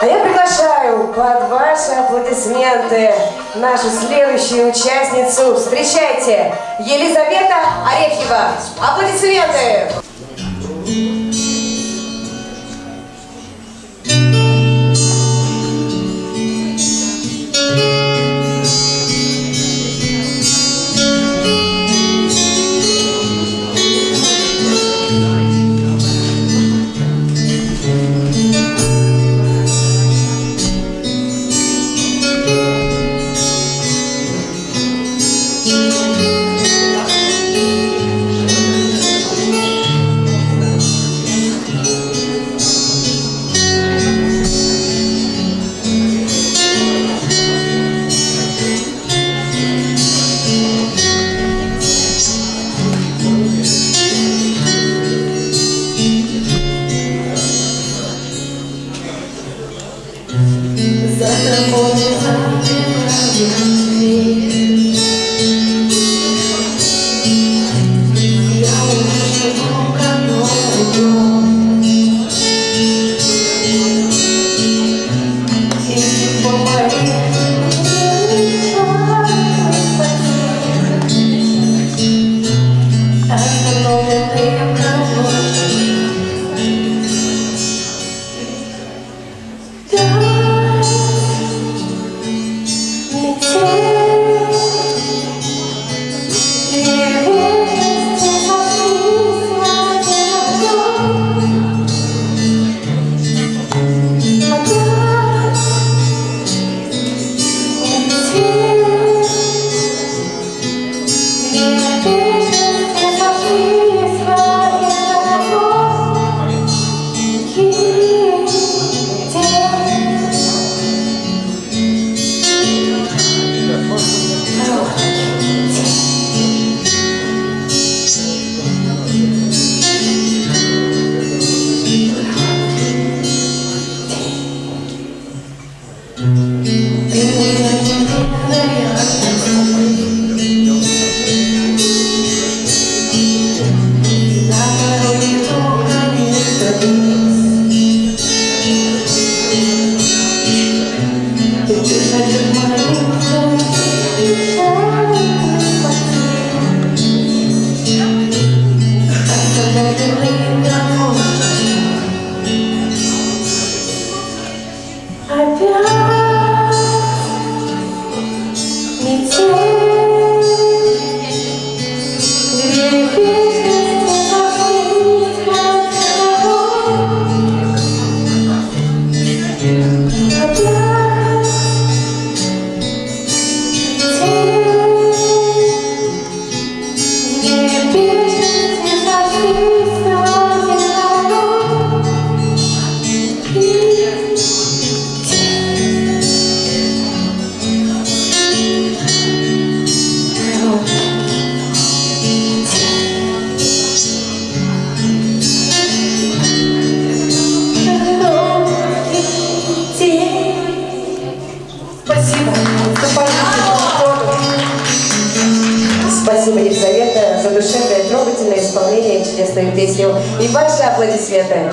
А я приглашаю под ваши аплодисменты нашу следующую участницу. Встречайте, Елизавета Орехева. Аплодисменты! За тобой Елизавета, за душевное, трогательное исполнение чудесную песню. И ваши аплодисменты.